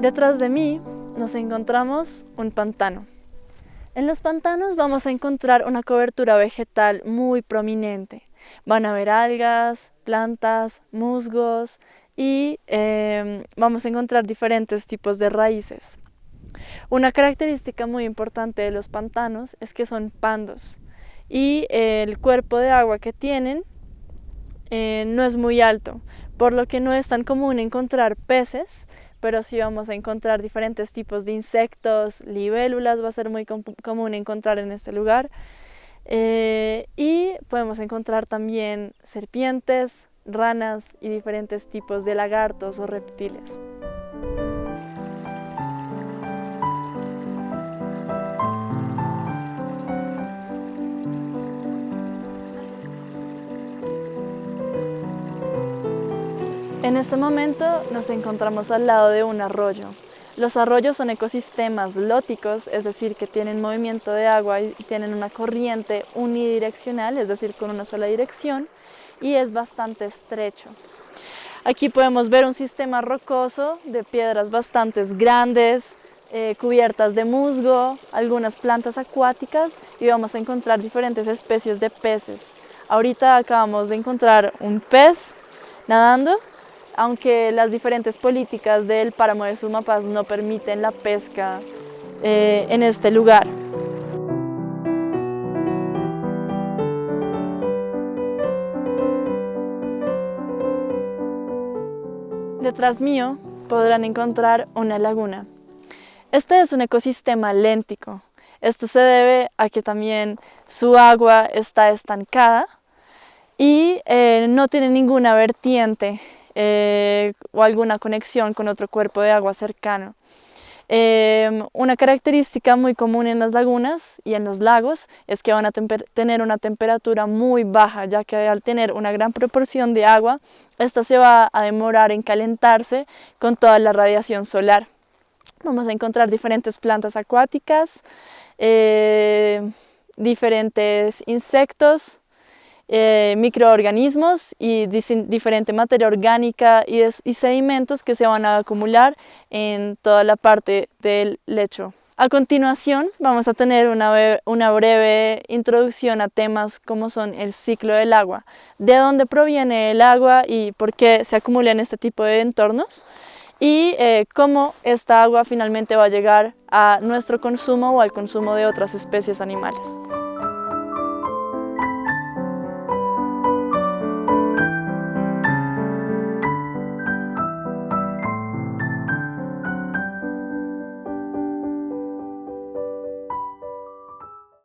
Detrás de mí nos encontramos un pantano. En los pantanos vamos a encontrar una cobertura vegetal muy prominente. Van a haber algas, plantas, musgos y em, vamos a encontrar diferentes tipos de raíces. Una característica muy importante de los pantanos es que son pandos y el cuerpo de agua que tienen eh, no es muy alto, por lo que no es tan común encontrar peces, pero sí vamos a encontrar diferentes tipos de insectos, libélulas va a ser muy común encontrar en este lugar. Eh, y podemos encontrar también serpientes, ranas y diferentes tipos de lagartos o reptiles. En este momento nos encontramos al lado de un arroyo. Los arroyos son ecosistemas lóticos, es decir, que tienen movimiento de agua y tienen una corriente unidireccional, es decir, con una sola dirección, y es bastante estrecho. Aquí podemos ver un sistema rocoso de piedras bastante grandes, eh, cubiertas de musgo, algunas plantas acuáticas y vamos a encontrar diferentes especies de peces. Ahorita acabamos de encontrar un pez nadando aunque las diferentes políticas del páramo de Sumapaz no permiten la pesca eh, en este lugar. Detrás mío podrán encontrar una laguna. Este es un ecosistema léntico. Esto se debe a que también su agua está estancada y eh, no tiene ninguna vertiente eh, o alguna conexión con otro cuerpo de agua cercano. Em, una característica muy común en las lagunas y en los lagos es que van a tener una temperatura muy baja, ya que al tener una gran proporción de agua, esta se va a demorar en calentarse con toda la radiación solar. Vamos a encontrar diferentes plantas acuáticas, eh, diferentes insectos, eh, microorganismos y diferente materia orgánica y, sedimentos que se van a acumular en toda la parte del lecho. A continuación vamos a tener una, breve introducción a temas como son el ciclo del agua, de dónde proviene el agua y por qué se acumula en este tipo de entornos y eh, cómo esta agua finalmente va a llegar a nuestro consumo o al consumo de otras especies animales.